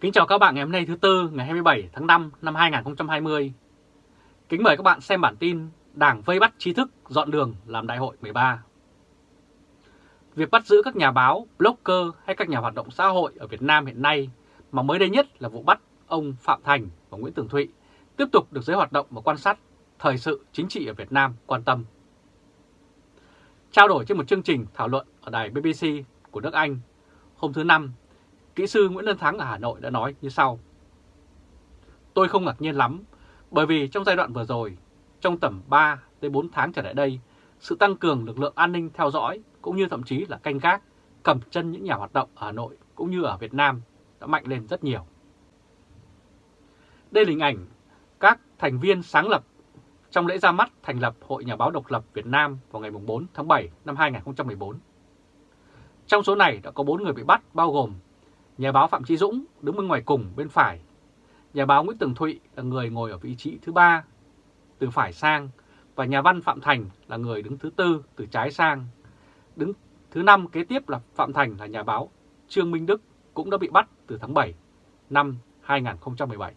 Kính chào các bạn ngày hôm nay thứ Tư ngày 27 tháng 5 năm 2020. Kính mời các bạn xem bản tin Đảng vây bắt trí thức dọn đường làm đại hội 13. Việc bắt giữ các nhà báo, blogger hay các nhà hoạt động xã hội ở Việt Nam hiện nay mà mới đây nhất là vụ bắt ông Phạm Thành và Nguyễn Tường Thụy tiếp tục được giới hoạt động và quan sát thời sự chính trị ở Việt Nam quan tâm. Trao đổi trên một chương trình thảo luận ở đài BBC của nước Anh hôm thứ Năm, kỹ sư Nguyễn Lân Thắng ở Hà Nội đã nói như sau. Tôi không ngạc nhiên lắm, bởi vì trong giai đoạn vừa rồi, trong tầm 3 tới 4 tháng trở lại đây, sự tăng cường lực lượng an ninh theo dõi cũng như thậm chí là canh gác, cầm chân những nhà hoạt động ở Hà Nội cũng như ở Việt Nam đã mạnh lên rất nhiều. Đây là hình ảnh các thành viên sáng lập trong lễ ra mắt thành lập Hội Nhà báo Độc lập Việt Nam vào ngày 4 tháng 7 năm 2014. Trong số này đã có 4 người bị bắt bao gồm nhà báo Phạm Trí Dũng đứng bên ngoài cùng bên phải, nhà báo Nguyễn Tường Thụy là người ngồi ở vị trí thứ ba từ phải sang và nhà văn Phạm Thành là người đứng thứ tư từ trái sang. Đứng thứ năm kế tiếp là Phạm Thành là nhà báo Trương Minh Đức cũng đã bị bắt từ tháng 7 năm 2017.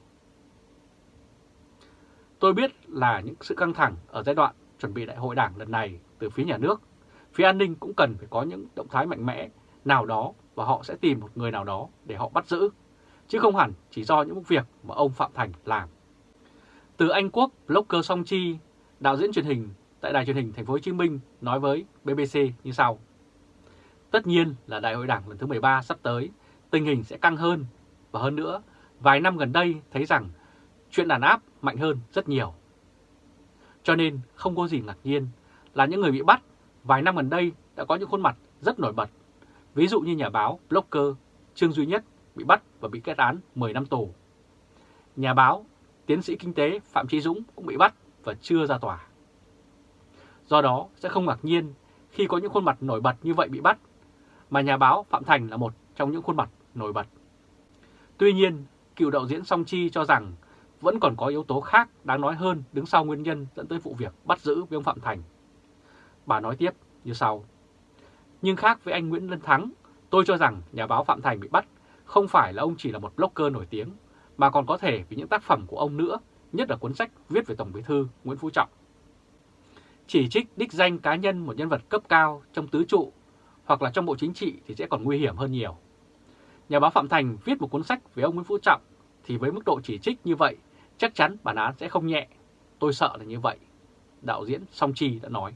Tôi biết là những sự căng thẳng ở giai đoạn chuẩn bị đại hội đảng lần này từ phía nhà nước, phía an ninh cũng cần phải có những động thái mạnh mẽ nào đó và họ sẽ tìm một người nào đó để họ bắt giữ, chứ không hẳn chỉ do những việc mà ông Phạm Thành làm. Từ Anh Quốc, blogger Song Chi, đạo diễn truyền hình tại đài truyền hình Thành phố Hồ Chí Minh nói với BBC như sau: Tất nhiên là đại hội đảng lần thứ 13 sắp tới, tình hình sẽ căng hơn và hơn nữa, vài năm gần đây thấy rằng chuyện đàn áp mạnh hơn rất nhiều. Cho nên không có gì ngạc nhiên là những người bị bắt vài năm gần đây đã có những khuôn mặt rất nổi bật. Ví dụ như nhà báo, blogger Trương Duy Nhất bị bắt và bị kết án 10 năm tù. Nhà báo, tiến sĩ kinh tế Phạm Trí Dũng cũng bị bắt và chưa ra tòa. Do đó sẽ không ngạc nhiên khi có những khuôn mặt nổi bật như vậy bị bắt, mà nhà báo Phạm Thành là một trong những khuôn mặt nổi bật. Tuy nhiên, cựu đạo diễn Song Chi cho rằng vẫn còn có yếu tố khác đáng nói hơn đứng sau nguyên nhân dẫn tới vụ việc bắt giữ với ông Phạm Thành. Bà nói tiếp như sau. Nhưng khác với anh Nguyễn Lân Thắng, tôi cho rằng nhà báo Phạm Thành bị bắt không phải là ông chỉ là một blogger nổi tiếng, mà còn có thể vì những tác phẩm của ông nữa, nhất là cuốn sách viết về Tổng bí thư Nguyễn Phú Trọng. Chỉ trích đích danh cá nhân một nhân vật cấp cao trong tứ trụ hoặc là trong bộ chính trị thì sẽ còn nguy hiểm hơn nhiều. Nhà báo Phạm Thành viết một cuốn sách về ông Nguyễn Phú Trọng thì với mức độ chỉ trích như vậy chắc chắn bản án sẽ không nhẹ. Tôi sợ là như vậy. Đạo diễn Song Chi đã nói.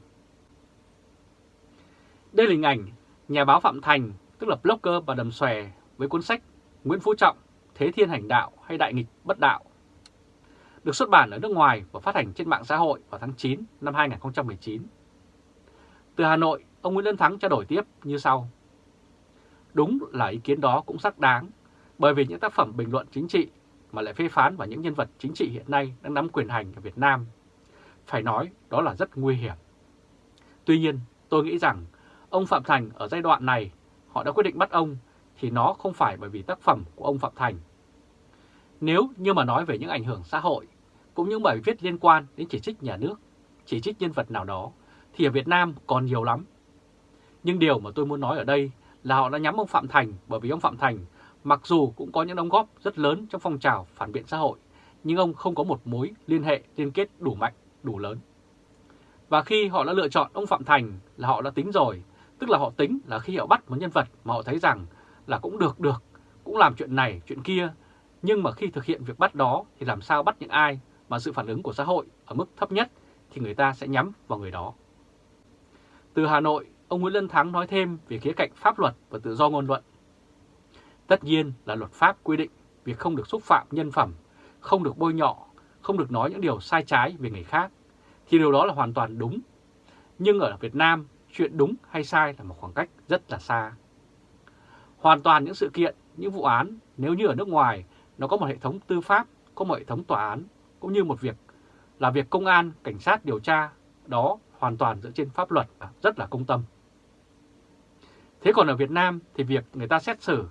Đây là hình ảnh nhà báo Phạm Thành, tức là blogger và đầm xòe với cuốn sách Nguyễn Phú Trọng, Thế Thiên Hành Đạo hay Đại Nghịch Bất Đạo. Được xuất bản ở nước ngoài và phát hành trên mạng xã hội vào tháng 9 năm 2019. Từ Hà Nội, ông Nguyễn Lân Thắng trao đổi tiếp như sau. Đúng là ý kiến đó cũng xác đáng, bởi vì những tác phẩm bình luận chính trị mà lại phê phán vào những nhân vật chính trị hiện nay đang nắm quyền hành ở Việt Nam. Phải nói đó là rất nguy hiểm. Tuy nhiên, tôi nghĩ rằng ông Phạm Thành ở giai đoạn này họ đã quyết định bắt ông thì nó không phải bởi vì tác phẩm của ông Phạm Thành. Nếu như mà nói về những ảnh hưởng xã hội, cũng những bài viết liên quan đến chỉ trích nhà nước, chỉ trích nhân vật nào đó, thì ở Việt Nam còn nhiều lắm. Nhưng điều mà tôi muốn nói ở đây là họ đã nhắm ông Phạm Thành bởi vì ông Phạm Thành Mặc dù cũng có những đóng góp rất lớn trong phong trào phản biện xã hội, nhưng ông không có một mối liên hệ liên kết đủ mạnh, đủ lớn. Và khi họ đã lựa chọn ông Phạm Thành là họ đã tính rồi, tức là họ tính là khi họ bắt một nhân vật mà họ thấy rằng là cũng được được, cũng làm chuyện này, chuyện kia, nhưng mà khi thực hiện việc bắt đó thì làm sao bắt những ai mà sự phản ứng của xã hội ở mức thấp nhất thì người ta sẽ nhắm vào người đó. Từ Hà Nội, ông Nguyễn Lân Thắng nói thêm về khía cạnh pháp luật và tự do ngôn luận. Tất nhiên là luật pháp quy định việc không được xúc phạm nhân phẩm, không được bôi nhọ, không được nói những điều sai trái về người khác, thì điều đó là hoàn toàn đúng. Nhưng ở Việt Nam, chuyện đúng hay sai là một khoảng cách rất là xa. Hoàn toàn những sự kiện, những vụ án, nếu như ở nước ngoài, nó có một hệ thống tư pháp, có một hệ thống tòa án, cũng như một việc là việc công an, cảnh sát điều tra, đó hoàn toàn dựa trên pháp luật và rất là công tâm. Thế còn ở Việt Nam thì việc người ta xét xử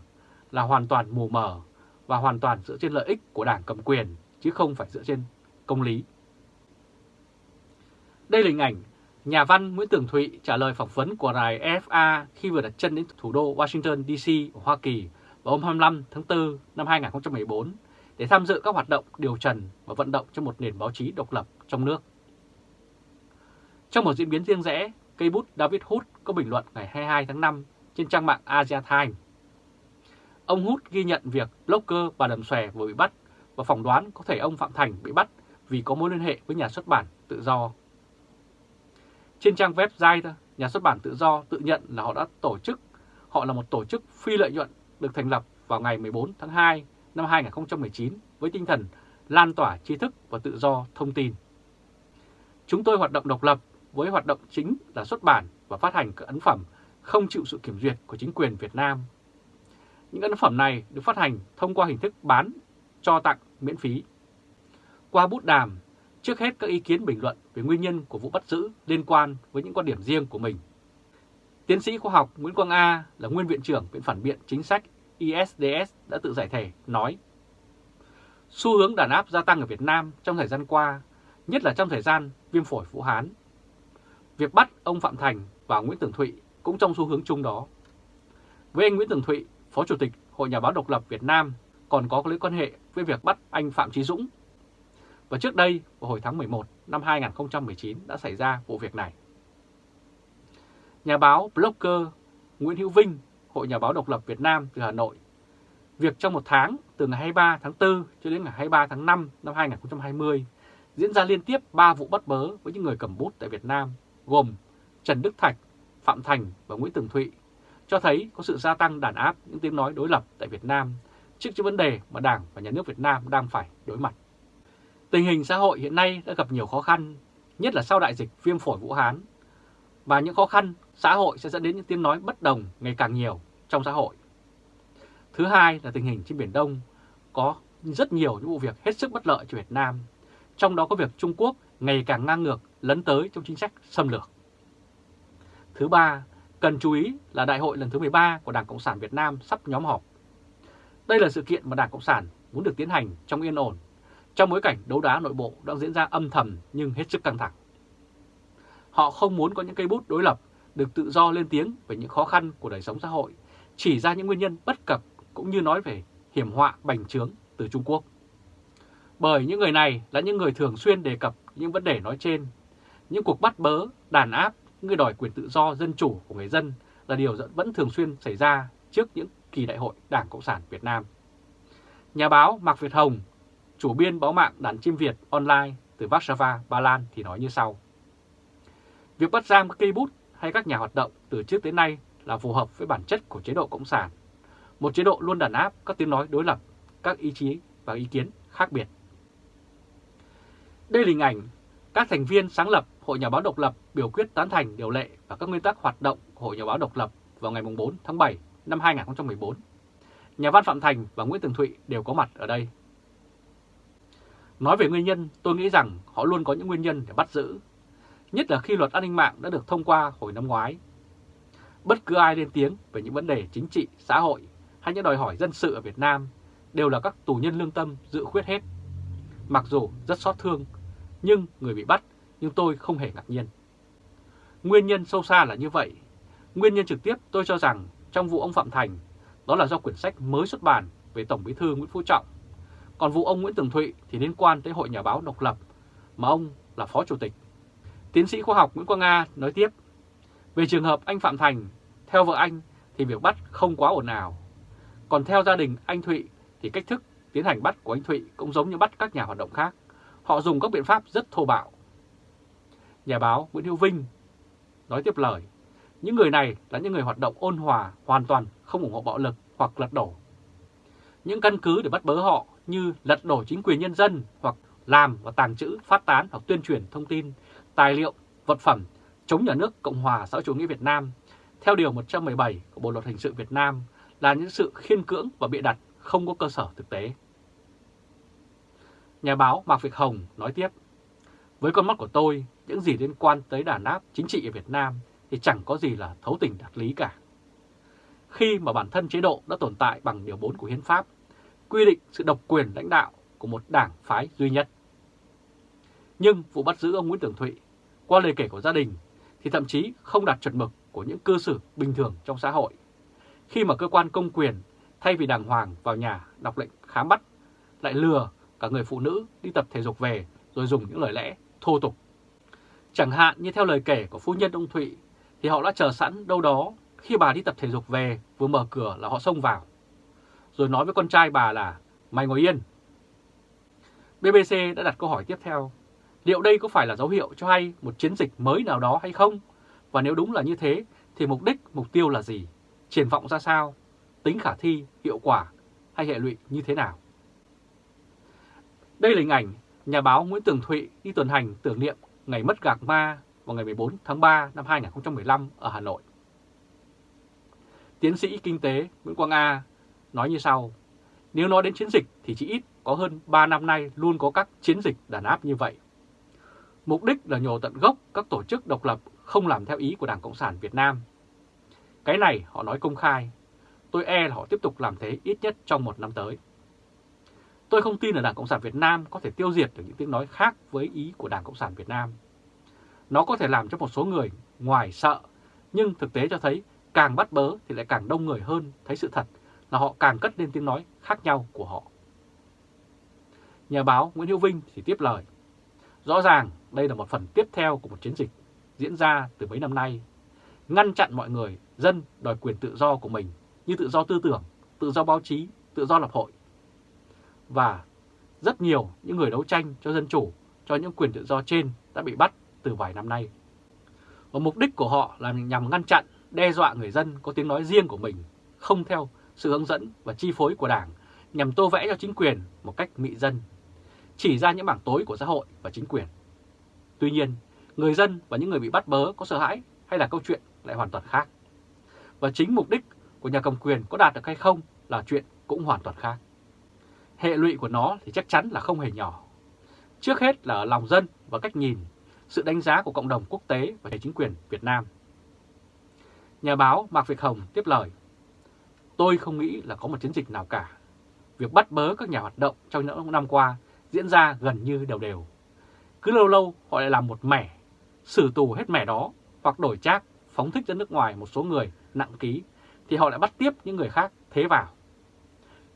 là hoàn toàn mù mờ và hoàn toàn dựa trên lợi ích của đảng cầm quyền chứ không phải dựa trên công lý. Đây là hình ảnh nhà văn Nguyễn Tường Thụy trả lời phỏng vấn của đài FA khi vừa đặt chân đến thủ đô Washington DC của Hoa Kỳ vào hôm 25 tháng 4 năm 2014 để tham dự các hoạt động điều trần và vận động cho một nền báo chí độc lập trong nước. Trong một diễn biến riêng rẽ, cây bút David Hood có bình luận ngày 22 tháng 5 trên trang mạng Asia Times. Ông Hood ghi nhận việc blogger bà Đầm Xòe vừa bị bắt và phỏng đoán có thể ông Phạm Thành bị bắt vì có mối liên hệ với nhà xuất bản tự do. Trên trang website, nhà xuất bản tự do tự nhận là họ đã tổ chức, họ là một tổ chức phi lợi nhuận được thành lập vào ngày 14 tháng 2 năm 2019 với tinh thần lan tỏa tri thức và tự do thông tin. Chúng tôi hoạt động độc lập với hoạt động chính là xuất bản và phát hành các ấn phẩm không chịu sự kiểm duyệt của chính quyền Việt Nam. Những ấn phẩm này được phát hành thông qua hình thức bán, cho tặng miễn phí. Qua bút đàm, trước hết các ý kiến bình luận về nguyên nhân của vụ bắt giữ liên quan với những quan điểm riêng của mình. Tiến sĩ khoa học Nguyễn Quang A là nguyên viện trưởng Viện Phản biện Chính sách ISDS đã tự giải thể, nói Xu hướng đàn áp gia tăng ở Việt Nam trong thời gian qua, nhất là trong thời gian viêm phổi Vũ Hán. Việc bắt ông Phạm Thành và Nguyễn Tường Thụy cũng trong xu hướng chung đó. Với anh Nguyễn Tường Thụy, Phó Chủ tịch Hội Nhà báo Độc lập Việt Nam còn có mối quan hệ với việc bắt anh Phạm Trí Dũng. Và trước đây, vào hồi tháng 11 năm 2019 đã xảy ra vụ việc này. Nhà báo blogger Nguyễn Hữu Vinh, Hội Nhà báo Độc lập Việt Nam từ Hà Nội, việc trong một tháng từ ngày 23 tháng 4 cho đến ngày 23 tháng 5 năm 2020 diễn ra liên tiếp 3 vụ bắt bớ với những người cầm bút tại Việt Nam, gồm Trần Đức Thạch, Phạm Thành và Nguyễn Tường Thụy, cho thấy có sự gia tăng đàn áp những tiếng nói đối lập tại Việt Nam trước những vấn đề mà Đảng và Nhà nước Việt Nam đang phải đối mặt. Tình hình xã hội hiện nay đã gặp nhiều khó khăn, nhất là sau đại dịch viêm phổi Vũ Hán. Và những khó khăn xã hội sẽ dẫn đến những tiếng nói bất đồng ngày càng nhiều trong xã hội. Thứ hai là tình hình trên Biển Đông có rất nhiều những vụ việc hết sức bất lợi cho Việt Nam, trong đó có việc Trung Quốc ngày càng ngang ngược lấn tới trong chính sách xâm lược. Thứ ba, cần chú ý là đại hội lần thứ 13 của Đảng Cộng sản Việt Nam sắp nhóm họp. Đây là sự kiện mà Đảng Cộng sản muốn được tiến hành trong yên ổn, trong bối cảnh đấu đá nội bộ đang diễn ra âm thầm nhưng hết sức căng thẳng. Họ không muốn có những cây bút đối lập được tự do lên tiếng về những khó khăn của đời sống xã hội, chỉ ra những nguyên nhân bất cập cũng như nói về hiểm họa bành trướng từ Trung Quốc. Bởi những người này là những người thường xuyên đề cập những vấn đề nói trên, những cuộc bắt bớ, đàn áp, người đòi quyền tự do dân chủ của người dân là điều vẫn thường xuyên xảy ra trước những kỳ đại hội Đảng Cộng sản Việt Nam. Nhà báo Mạc Việt Hồng, chủ biên báo mạng Đàn Chim Việt online từ Warsaw, Ba Lan thì nói như sau. Việc bắt giam các cây bút hay các nhà hoạt động từ trước tới nay là phù hợp với bản chất của chế độ Cộng sản. Một chế độ luôn đàn áp các tiếng nói đối lập, các ý chí và ý kiến khác biệt. Đây là hình ảnh các thành viên sáng lập Hội Nhà báo độc lập biểu quyết tán thành điều lệ và các nguyên tắc hoạt động của Hội Nhà báo độc lập vào ngày 4 tháng 7 năm 2014. Nhà văn Phạm Thành và Nguyễn Tường Thụy đều có mặt ở đây. Nói về nguyên nhân, tôi nghĩ rằng họ luôn có những nguyên nhân để bắt giữ, nhất là khi luật an ninh mạng đã được thông qua hồi năm ngoái. Bất cứ ai lên tiếng về những vấn đề chính trị, xã hội hay những đòi hỏi dân sự ở Việt Nam đều là các tù nhân lương tâm dự khuyết hết. Mặc dù rất xót thương, nhưng người bị bắt, nhưng tôi không hề ngạc nhiên. Nguyên nhân sâu xa là như vậy. Nguyên nhân trực tiếp tôi cho rằng trong vụ ông Phạm Thành, đó là do quyển sách mới xuất bản về Tổng bí thư Nguyễn Phú Trọng. Còn vụ ông Nguyễn Tường Thụy thì liên quan tới Hội Nhà báo độc lập, mà ông là Phó Chủ tịch. Tiến sĩ khoa học Nguyễn Quang Nga nói tiếp, về trường hợp anh Phạm Thành, theo vợ anh thì việc bắt không quá ổn ào. Còn theo gia đình anh Thụy thì cách thức tiến hành bắt của anh Thụy cũng giống như bắt các nhà hoạt động khác. Họ dùng các biện pháp rất thô bạo. Nhà báo Nguyễn Hữu Vinh nói tiếp lời, những người này là những người hoạt động ôn hòa, hoàn toàn không ủng hộ bạo lực hoặc lật đổ. Những căn cứ để bắt bớ họ như lật đổ chính quyền nhân dân hoặc làm và tàng trữ, phát tán hoặc tuyên truyền thông tin, tài liệu, vật phẩm chống nhà nước Cộng hòa xã hội chủ nghĩa Việt Nam theo Điều 117 của Bộ Luật Hình sự Việt Nam là những sự khiên cưỡng và bịa đặt không có cơ sở thực tế. Nhà báo Mạc Việt Hồng nói tiếp, với con mắt của tôi, những gì liên quan tới đàn áp chính trị ở Việt Nam thì chẳng có gì là thấu tình đạt lý cả. Khi mà bản thân chế độ đã tồn tại bằng Điều 4 của Hiến pháp, quy định sự độc quyền lãnh đạo của một đảng phái duy nhất. Nhưng vụ bắt giữ ông Nguyễn Tường Thụy, qua lời kể của gia đình, thì thậm chí không đạt chuẩn mực của những cư xử bình thường trong xã hội. Khi mà cơ quan công quyền thay vì đàng hoàng vào nhà đọc lệnh khám bắt, lại lừa cả người phụ nữ đi tập thể dục về rồi dùng những lời lẽ thô tục. Chẳng hạn như theo lời kể của phu nhân ông Thụy thì họ đã chờ sẵn đâu đó khi bà đi tập thể dục về vừa mở cửa là họ xông vào. Rồi nói với con trai bà là mày ngồi yên. BBC đã đặt câu hỏi tiếp theo, liệu đây có phải là dấu hiệu cho hay một chiến dịch mới nào đó hay không? Và nếu đúng là như thế thì mục đích, mục tiêu là gì? Triển vọng ra sao? Tính khả thi, hiệu quả hay hệ lụy như thế nào? Đây là hình ảnh nhà báo Nguyễn Tường Thụy đi tuần hành tưởng niệm ngày mất gạc ma vào ngày 14 tháng 3 năm 2015 ở Hà Nội. Tiến sĩ kinh tế Nguyễn Quang A nói như sau, nếu nói đến chiến dịch thì chỉ ít có hơn 3 năm nay luôn có các chiến dịch đàn áp như vậy. Mục đích là nhổ tận gốc các tổ chức độc lập không làm theo ý của Đảng Cộng sản Việt Nam. Cái này họ nói công khai, tôi e là họ tiếp tục làm thế ít nhất trong một năm tới. Tôi không tin là Đảng Cộng sản Việt Nam có thể tiêu diệt được những tiếng nói khác với ý của Đảng Cộng sản Việt Nam. Nó có thể làm cho một số người ngoài sợ, nhưng thực tế cho thấy càng bắt bớ thì lại càng đông người hơn thấy sự thật là họ càng cất lên tiếng nói khác nhau của họ. Nhà báo Nguyễn Hữu Vinh thì tiếp lời. Rõ ràng đây là một phần tiếp theo của một chiến dịch diễn ra từ mấy năm nay, ngăn chặn mọi người, dân đòi quyền tự do của mình như tự do tư tưởng, tự do báo chí, tự do lập hội. Và rất nhiều những người đấu tranh cho dân chủ, cho những quyền tự do trên đã bị bắt từ vài năm nay. Và mục đích của họ là nhằm ngăn chặn, đe dọa người dân có tiếng nói riêng của mình, không theo sự hướng dẫn và chi phối của Đảng, nhằm tô vẽ cho chính quyền một cách mị dân, chỉ ra những mảng tối của xã hội và chính quyền. Tuy nhiên, người dân và những người bị bắt bớ có sợ hãi hay là câu chuyện lại hoàn toàn khác. Và chính mục đích của nhà cầm quyền có đạt được hay không là chuyện cũng hoàn toàn khác. Hệ lụy của nó thì chắc chắn là không hề nhỏ. Trước hết là ở lòng dân và cách nhìn, sự đánh giá của cộng đồng quốc tế và chính quyền Việt Nam. Nhà báo Mạc Việt Hồng tiếp lời, Tôi không nghĩ là có một chiến dịch nào cả. Việc bắt bớ các nhà hoạt động trong những năm qua diễn ra gần như đều đều. Cứ lâu lâu họ lại làm một mẻ, xử tù hết mẻ đó hoặc đổi trác, phóng thích ra nước ngoài một số người nặng ký thì họ lại bắt tiếp những người khác thế vào.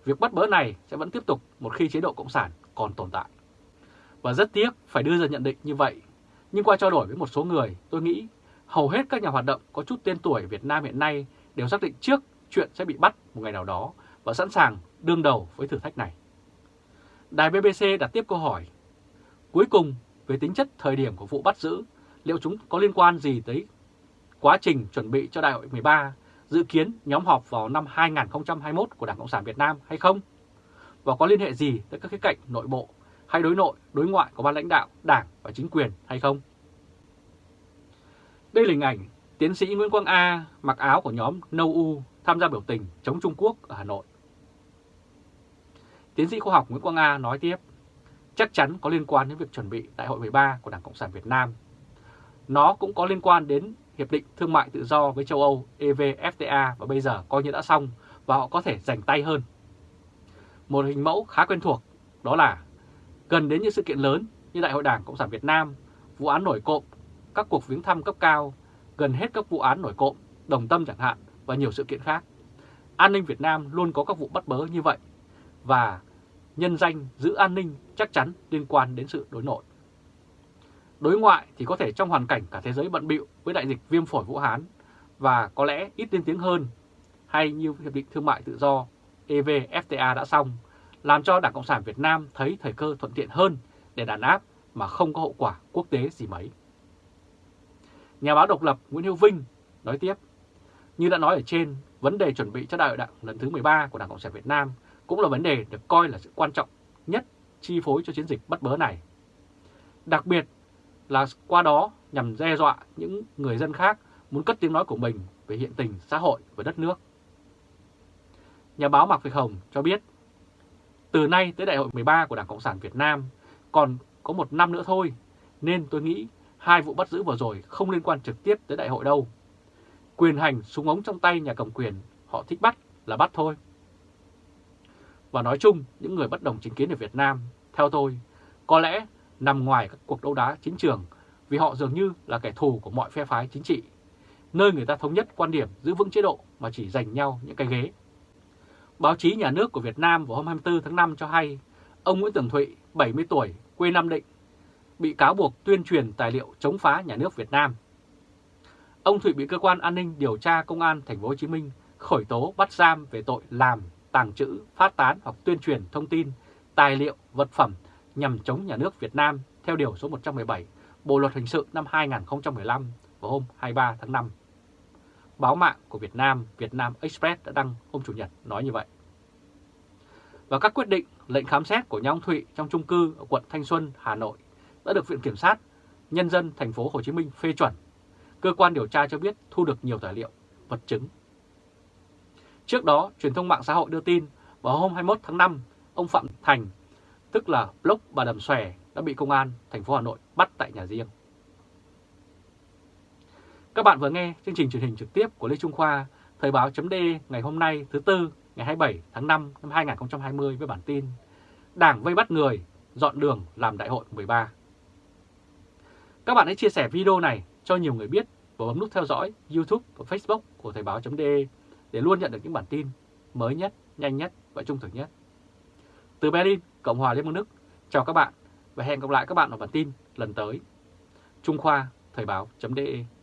Việc bắt bớ này sẽ vẫn tiếp tục một khi chế độ Cộng sản còn tồn tại. Và rất tiếc phải đưa ra nhận định như vậy, nhưng qua trao đổi với một số người, tôi nghĩ hầu hết các nhà hoạt động có chút tên tuổi Việt Nam hiện nay đều xác định trước chuyện sẽ bị bắt một ngày nào đó và sẵn sàng đương đầu với thử thách này. Đài BBC đặt tiếp câu hỏi, cuối cùng về tính chất thời điểm của vụ bắt giữ, liệu chúng có liên quan gì tới quá trình chuẩn bị cho Đại hội 13, dự kiến nhóm họp vào năm 2021 của Đảng Cộng sản Việt Nam hay không? Và có liên hệ gì tới các khía cạnh nội bộ hay đối nội, đối ngoại của ban lãnh đạo, đảng và chính quyền hay không? Đây là hình ảnh tiến sĩ Nguyễn Quang A mặc áo của nhóm No U tham gia biểu tình chống Trung Quốc ở Hà Nội. Tiến sĩ khoa học Nguyễn Quang A nói tiếp, chắc chắn có liên quan đến việc chuẩn bị Đại hội 13 của Đảng Cộng sản Việt Nam. Nó cũng có liên quan đến Hiệp định Thương mại Tự do với châu Âu EVFTA và bây giờ coi như đã xong và họ có thể giành tay hơn. Một hình mẫu khá quen thuộc đó là gần đến những sự kiện lớn như Đại hội Đảng Cộng sản Việt Nam, vụ án nổi cộm, các cuộc viếng thăm cấp cao, gần hết các vụ án nổi cộm, đồng tâm chẳng hạn và nhiều sự kiện khác. An ninh Việt Nam luôn có các vụ bắt bớ như vậy và nhân danh giữ an ninh chắc chắn liên quan đến sự đối nội. Đối ngoại thì có thể trong hoàn cảnh cả thế giới bận bịu với đại dịch viêm phổi Vũ Hán và có lẽ ít lên tiếng hơn hay như Hiệp định Thương mại Tự do EVFTA đã xong, làm cho Đảng Cộng sản Việt Nam thấy thời cơ thuận tiện hơn để đàn áp mà không có hậu quả quốc tế gì mấy. Nhà báo độc lập Nguyễn Hữu Vinh nói tiếp, như đã nói ở trên, vấn đề chuẩn bị cho đại hội đảng lần thứ 13 của Đảng Cộng sản Việt Nam cũng là vấn đề được coi là sự quan trọng nhất chi phối cho chiến dịch bắt bớ này. Đặc biệt là qua đó nhằm đe dọa những người dân khác muốn cất tiếng nói của mình về hiện tình xã hội và đất nước. Nhà báo Mạc Việt Hồng cho biết, từ nay tới đại hội 13 của Đảng Cộng sản Việt Nam còn có một năm nữa thôi, nên tôi nghĩ hai vụ bắt giữ vừa rồi không liên quan trực tiếp tới đại hội đâu. Quyền hành súng ống trong tay nhà cầm quyền, họ thích bắt là bắt thôi. Và nói chung, những người bất đồng chính kiến ở Việt Nam, theo tôi, có lẽ nằm ngoài các cuộc đấu đá chính trường vì họ dường như là kẻ thù của mọi phe phái chính trị, nơi người ta thống nhất quan điểm giữ vững chế độ mà chỉ giành nhau những cái ghế. Báo chí nhà nước của Việt Nam vào hôm 24 tháng 5 cho hay ông Nguyễn Tường Thụy, 70 tuổi, quê Nam Định, bị cáo buộc tuyên truyền tài liệu chống phá nhà nước Việt Nam. Ông Thụy bị cơ quan an ninh điều tra công an thành phố Hồ Chí Minh khởi tố bắt giam về tội làm, tàng trữ, phát tán hoặc tuyên truyền thông tin, tài liệu, vật phẩm nhằm chống nhà nước Việt Nam theo điều số 117 Bộ luật hình sự năm 2015 vào hôm 23 tháng 5. Báo mạng của Việt Nam, Việt Nam Express đã đăng hôm Chủ nhật nói như vậy. Và các quyết định lệnh khám xét của nhà ông Thụy trong chung cư ở quận Thanh Xuân, Hà Nội đã được Viện Kiểm sát Nhân dân thành phố Hồ Chí Minh phê chuẩn. Cơ quan điều tra cho biết thu được nhiều tài liệu, vật chứng. Trước đó, truyền thông mạng xã hội đưa tin vào hôm 21 tháng 5, ông Phạm Thành, tức là blog bà Đầm Xòe, đã bị công an thành phố Hà Nội bắt tại nhà riêng. Các bạn vừa nghe chương trình truyền hình trực tiếp của Lê Trung Khoa, Thời báo chấm ngày hôm nay thứ Tư ngày 27 tháng 5 năm 2020 với bản tin Đảng vây bắt người, dọn đường làm đại hội 13. Các bạn hãy chia sẻ video này cho nhiều người biết và bấm nút theo dõi YouTube và Facebook của Thời báo.de để luôn nhận được những bản tin mới nhất, nhanh nhất và trung thực nhất. Từ Berlin, Cộng hòa Liên bang Đức, chào các bạn và hẹn gặp lại các bạn ở bản tin lần tới. Trung Khoa, Thời báo.de